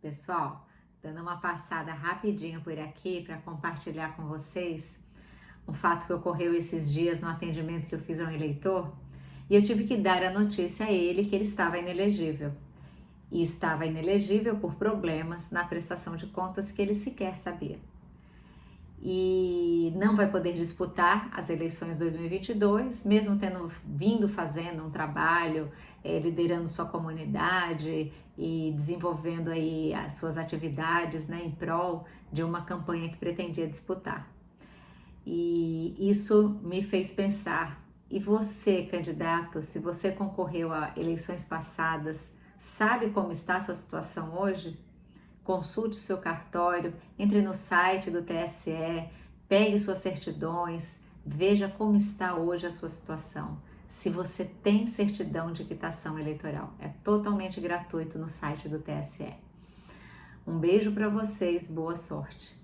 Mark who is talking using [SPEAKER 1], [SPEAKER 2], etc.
[SPEAKER 1] Pessoal, dando uma passada rapidinho por aqui para compartilhar com vocês um fato que ocorreu esses dias no atendimento que eu fiz a um eleitor e eu tive que dar a notícia a ele que ele estava inelegível. E estava inelegível por problemas na prestação de contas que ele sequer sabia e não vai poder disputar as eleições 2022, mesmo tendo vindo fazendo um trabalho, é, liderando sua comunidade e desenvolvendo aí as suas atividades né, em prol de uma campanha que pretendia disputar. E isso me fez pensar, e você, candidato, se você concorreu a eleições passadas, sabe como está a sua situação hoje? consulte o seu cartório, entre no site do TSE, pegue suas certidões, veja como está hoje a sua situação. Se você tem certidão de quitação eleitoral, é totalmente gratuito no site do TSE. Um beijo para vocês, boa sorte!